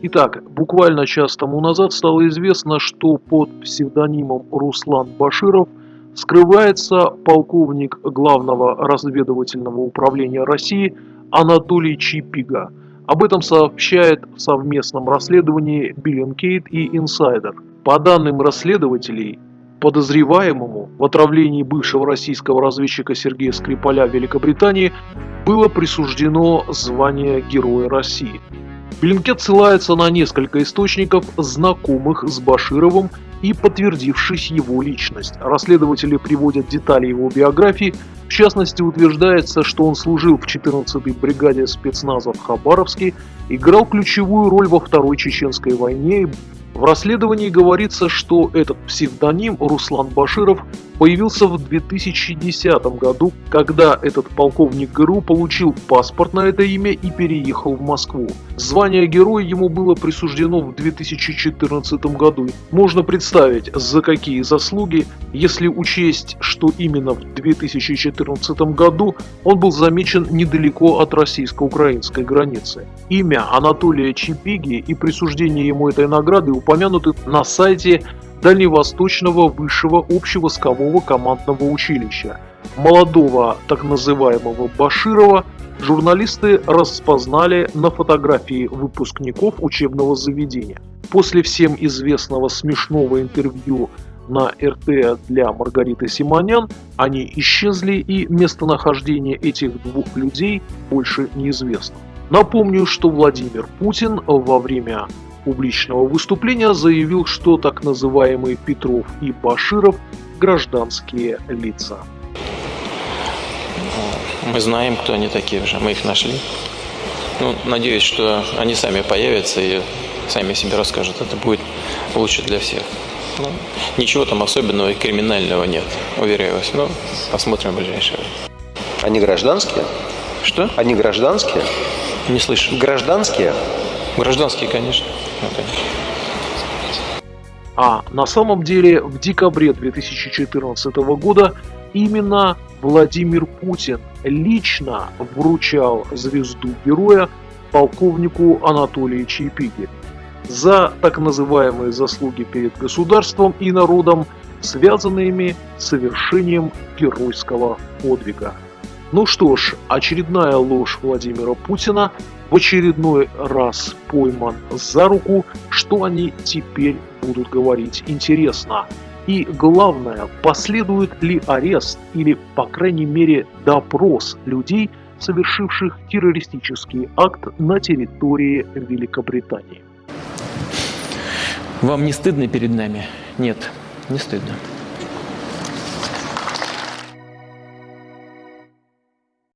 Итак, буквально час тому назад стало известно, что под псевдонимом Руслан Боширов скрывается полковник Главного разведывательного управления России Анатолий Чипига. Об этом сообщает в совместном расследовании Bellingcat и Инсайдер. По данным расследователей, подозреваемому в отравлении бывшего российского разведчика Сергея Скрипаля в Великобритании было присуждено звание Героя России. Блинкет ссылается на несколько источников, знакомых с Башировым и подтвердившись его личность. Расследователи приводят детали его биографии, в частности утверждается, что он служил в 14-й бригаде спецназа в Хабаровске, играл ключевую роль во Второй Чеченской войне в расследовании говорится, что этот псевдоним Руслан Баширов появился в 2010 году, когда этот полковник ГРУ получил паспорт на это имя и переехал в Москву. Звание героя ему было присуждено в 2014 году. Можно представить, за какие заслуги, если учесть, что именно в 2014 году он был замечен недалеко от российско-украинской границы. Имя Анатолия Чипиги и присуждение ему этой награды упомянуты на сайте Дальневосточного высшего общевойскового командного училища. Молодого так называемого Баширова журналисты распознали на фотографии выпускников учебного заведения. После всем известного смешного интервью на РТ для Маргариты Симонян, они исчезли и местонахождение этих двух людей больше неизвестно. Напомню, что Владимир Путин во время публичного выступления заявил, что так называемые Петров и Баширов – гражданские лица. Мы знаем, кто они такие уже, мы их нашли. Ну, надеюсь, что они сами появятся и сами себе расскажут. Это будет лучше для всех. Ну, ничего там особенного и криминального нет, уверяю вас. Ну, посмотрим в ближайшее время. Они гражданские? Что? Они гражданские? Не слышу. Гражданские? Гражданские, конечно. А на самом деле в декабре 2014 года именно Владимир Путин лично вручал звезду героя полковнику Анатолию Чайпиге за так называемые заслуги перед государством и народом, связанными с совершением геройского подвига. Ну что ж, очередная ложь Владимира Путина в очередной раз пойман за руку, что они теперь будут говорить интересно. И главное, последует ли арест или, по крайней мере, допрос людей, совершивших террористический акт на территории Великобритании. Вам не стыдно перед нами? Нет, не стыдно.